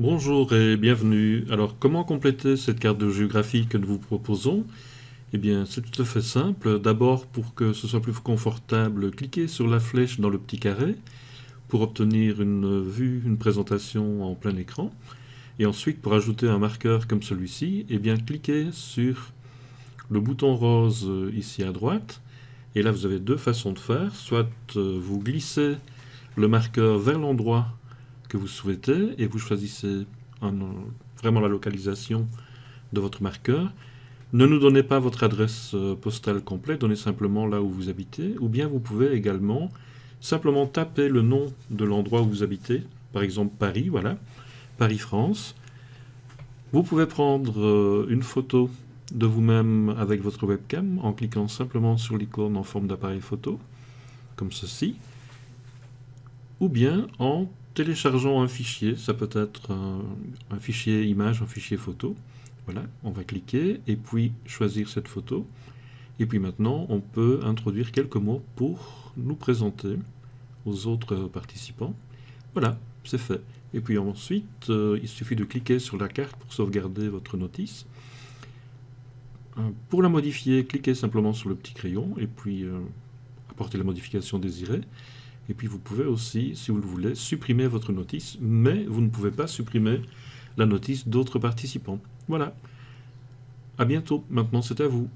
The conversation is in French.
Bonjour et bienvenue. Alors comment compléter cette carte de géographie que nous vous proposons? Eh bien c'est tout à fait simple. D'abord pour que ce soit plus confortable, cliquez sur la flèche dans le petit carré pour obtenir une vue, une présentation en plein écran. Et ensuite pour ajouter un marqueur comme celui-ci, eh bien cliquez sur le bouton rose ici à droite. Et là vous avez deux façons de faire. Soit euh, vous glissez le marqueur vers l'endroit vous souhaitez et vous choisissez vraiment la localisation de votre marqueur. Ne nous donnez pas votre adresse euh, postale complète, donnez simplement là où vous habitez, ou bien vous pouvez également simplement taper le nom de l'endroit où vous habitez, par exemple Paris, voilà, Paris-France. Vous pouvez prendre euh, une photo de vous-même avec votre webcam en cliquant simplement sur l'icône en forme d'appareil photo, comme ceci, ou bien en téléchargeons un fichier, ça peut être un, fichier image, un fichier photo. Voilà, on va cliquer et puis choisir cette photo. Et puis maintenant, on peut introduire quelques mots pour nous présenter aux autres participants. Voilà, c'est fait. Et puis ensuite, euh, il suffit de cliquer sur la carte pour sauvegarder votre notice. Euh, pour la modifier, cliquez simplement sur le petit crayon et puis euh, apporter la modification désirée. Et puis vous pouvez aussi, si vous le voulez, supprimer votre notice, mais vous ne pouvez pas supprimer la notice d'autres participants. Voilà. À bientôt. Maintenant, c'est à vous.